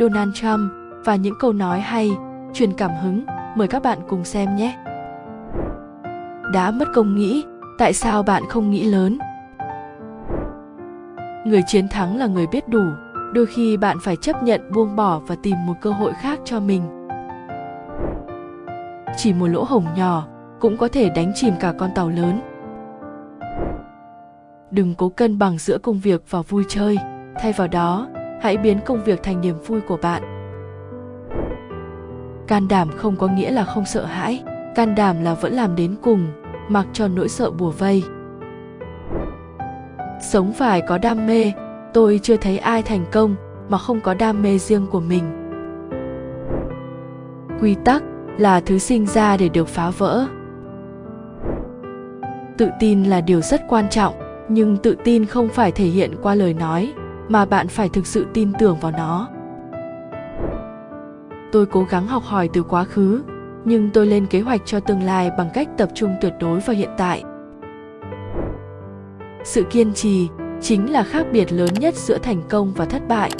Donald Trump và những câu nói hay, truyền cảm hứng, mời các bạn cùng xem nhé. Đã mất công nghĩ, tại sao bạn không nghĩ lớn? Người chiến thắng là người biết đủ, đôi khi bạn phải chấp nhận buông bỏ và tìm một cơ hội khác cho mình. Chỉ một lỗ hổng nhỏ cũng có thể đánh chìm cả con tàu lớn. Đừng cố cân bằng giữa công việc và vui chơi, thay vào đó, hãy biến công việc thành niềm vui của bạn. Can đảm không có nghĩa là không sợ hãi. Can đảm là vẫn làm đến cùng, mặc cho nỗi sợ bùa vây. Sống phải có đam mê. Tôi chưa thấy ai thành công mà không có đam mê riêng của mình. Quy tắc là thứ sinh ra để được phá vỡ. Tự tin là điều rất quan trọng, nhưng tự tin không phải thể hiện qua lời nói mà bạn phải thực sự tin tưởng vào nó. Tôi cố gắng học hỏi từ quá khứ, nhưng tôi lên kế hoạch cho tương lai bằng cách tập trung tuyệt đối vào hiện tại. Sự kiên trì chính là khác biệt lớn nhất giữa thành công và thất bại.